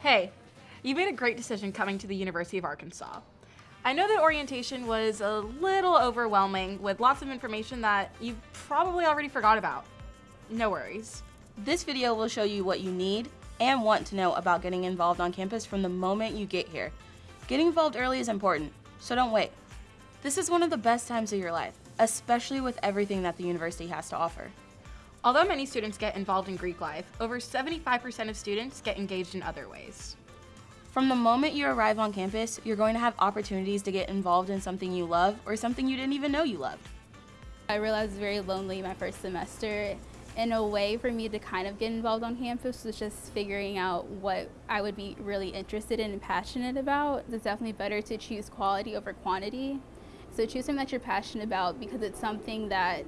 Hey, you made a great decision coming to the University of Arkansas. I know that orientation was a little overwhelming with lots of information that you probably already forgot about. No worries. This video will show you what you need and want to know about getting involved on campus from the moment you get here. Getting involved early is important, so don't wait. This is one of the best times of your life, especially with everything that the university has to offer. Although many students get involved in Greek life, over 75% of students get engaged in other ways. From the moment you arrive on campus, you're going to have opportunities to get involved in something you love or something you didn't even know you loved. I realized I was very lonely my first semester. And a way for me to kind of get involved on campus was just figuring out what I would be really interested in and passionate about. It's definitely better to choose quality over quantity. So choose something that you're passionate about because it's something that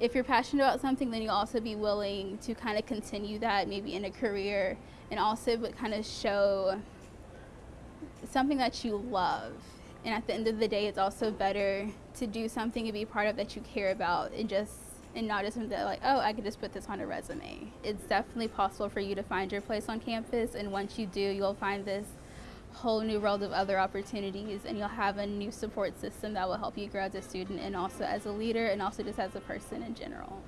if you're passionate about something, then you'll also be willing to kind of continue that maybe in a career and also but kind of show something that you love. And at the end of the day, it's also better to do something and be part of that you care about and just and not just something that like, oh, I could just put this on a resume. It's definitely possible for you to find your place on campus and once you do, you'll find this whole new world of other opportunities and you'll have a new support system that will help you grow as a student and also as a leader and also just as a person in general.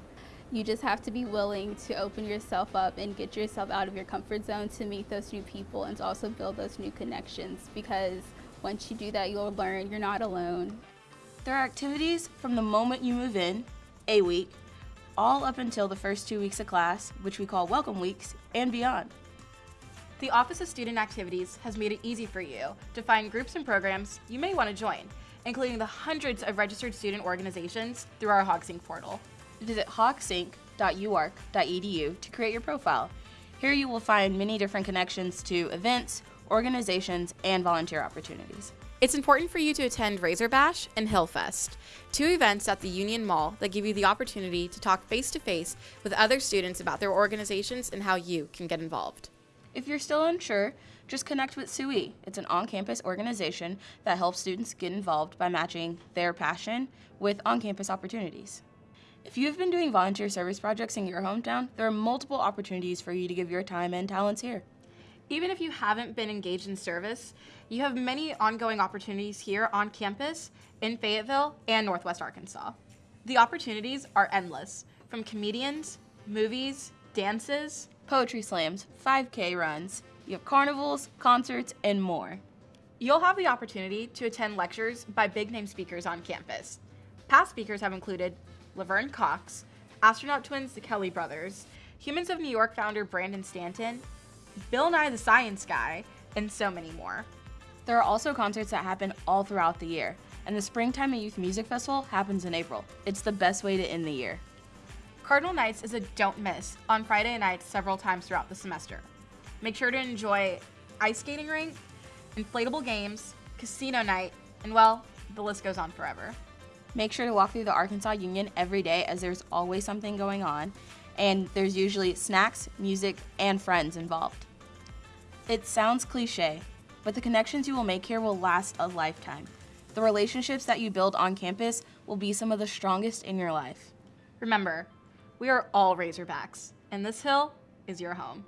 You just have to be willing to open yourself up and get yourself out of your comfort zone to meet those new people and to also build those new connections because once you do that, you'll learn you're not alone. There are activities from the moment you move in, a week, all up until the first two weeks of class, which we call welcome weeks, and beyond. The Office of Student Activities has made it easy for you to find groups and programs you may want to join, including the hundreds of registered student organizations through our HogSync portal. Visit hogsync.uark.edu to create your profile. Here you will find many different connections to events, organizations, and volunteer opportunities. It's important for you to attend Razor Bash and Hillfest, two events at the Union Mall that give you the opportunity to talk face to face with other students about their organizations and how you can get involved. If you're still unsure, just connect with SUI. It's an on-campus organization that helps students get involved by matching their passion with on-campus opportunities. If you have been doing volunteer service projects in your hometown, there are multiple opportunities for you to give your time and talents here. Even if you haven't been engaged in service, you have many ongoing opportunities here on campus in Fayetteville and Northwest Arkansas. The opportunities are endless, from comedians, movies, dances, poetry slams, 5K runs, you have carnivals, concerts, and more. You'll have the opportunity to attend lectures by big name speakers on campus. Past speakers have included Laverne Cox, astronaut twins the Kelly brothers, Humans of New York founder Brandon Stanton, Bill Nye the Science Guy, and so many more. There are also concerts that happen all throughout the year, and the Springtime and Youth Music Festival happens in April. It's the best way to end the year. Cardinal Nights is a don't miss on Friday nights several times throughout the semester. Make sure to enjoy ice skating rink, inflatable games, casino night, and well, the list goes on forever. Make sure to walk through the Arkansas Union every day as there's always something going on, and there's usually snacks, music, and friends involved. It sounds cliche, but the connections you will make here will last a lifetime. The relationships that you build on campus will be some of the strongest in your life. Remember, we are all Razorbacks, and this hill is your home.